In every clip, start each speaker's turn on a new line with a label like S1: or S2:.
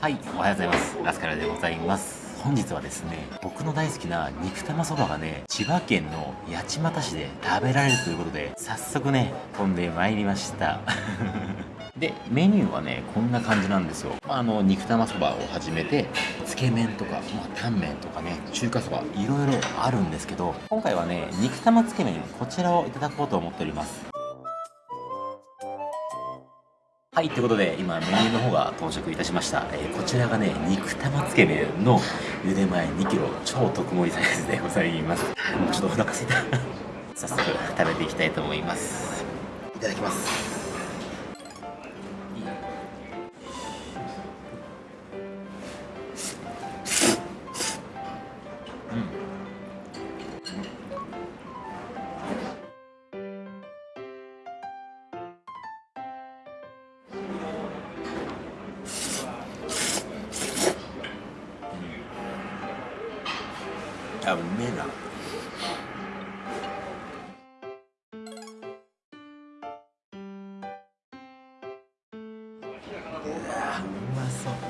S1: はいおはようございます。ラスカルでございます。本日はですね僕の大好きな肉玉そばがね千葉県の八街市で食べられるということで早速ね飛んでまいりました。でメニューはねこんな感じなんですよ、まあ、あの肉玉そばをはじめてつけ麺とか、まあ、タンメンとかね中華そばいろいろあるんですけど今回はね肉玉つけ麺こちらをいただこうと思っております。はい、ということで今メニューの方が到着いたしました、えー、こちらがね肉玉つけ麺の茹で前 2kg 超特盛りサイズでございます。もうちょっとお腹すいた。早速食べていきたいと思います。いただきます。あうめえなうわうまそう。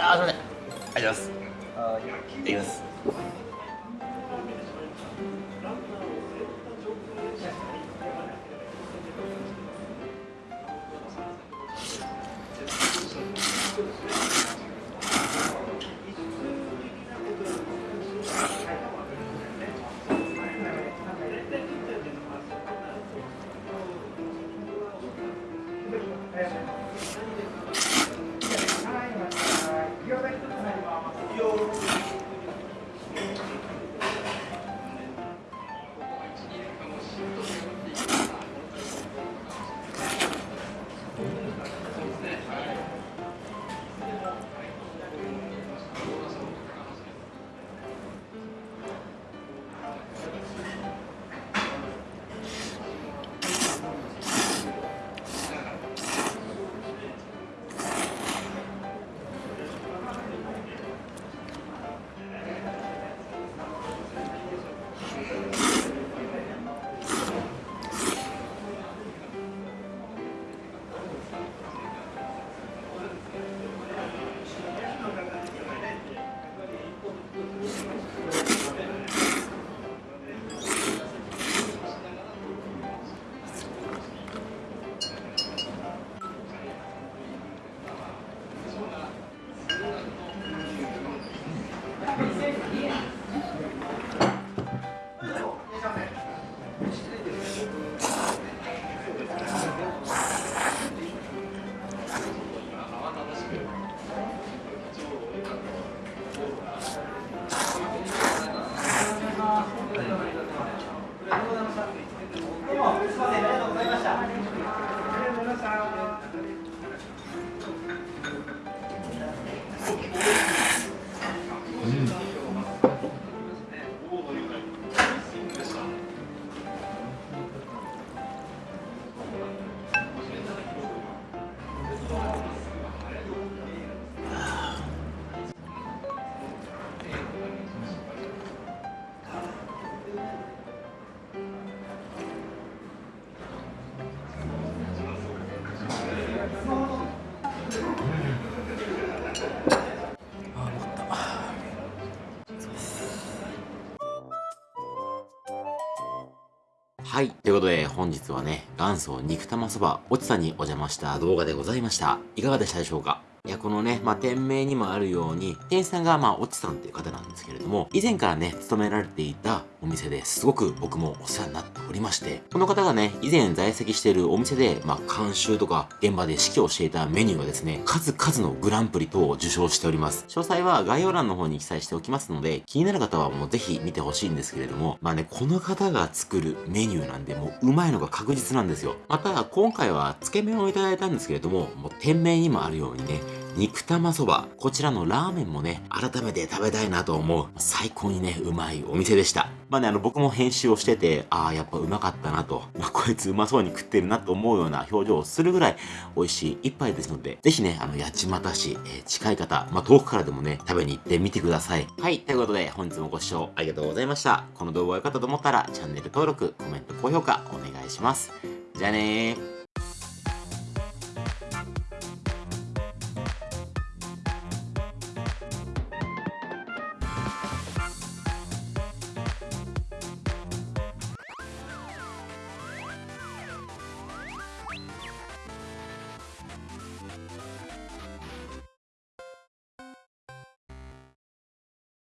S1: あーすいません。ありがとうございます。い。ただきますはい。ということで、本日はね、元祖肉玉そば、おちさんにお邪魔した動画でございました。いかがでしたでしょうか？いや、このね、まあ、店名にもあるように、店員さんが、まあ、おちさんっていう方なんですけれども、以前からね、勤められていたお店ですごく僕もお世話になっておりまして、この方がね、以前在籍しているお店で、まあ、監修とか、現場で指揮をしていたメニューがですね、数々のグランプリ等を受賞しております。詳細は概要欄の方に記載しておきますので、気になる方はもうぜひ見てほしいんですけれども、まあね、この方が作るメニューなんで、もううまいのが確実なんですよ。また、今回はつけ麺をいただいたんですけれども、もう店名にもあるようにね、肉玉そば。こちらのラーメンもね、改めて食べたいなと思う。最高にね、うまいお店でした。まあね、あの、僕も編集をしてて、ああ、やっぱうまかったなと、まあ、こいつうまそうに食ってるなと思うような表情をするぐらい美味しい一杯ですので、ぜひね、あの、八街市、えー、近い方、まあ、遠くからでもね、食べに行ってみてください。はい、ということで、本日もご視聴ありがとうございました。この動画が良かったと思ったら、チャンネル登録、コメント、高評価、お願いします。じゃあねー。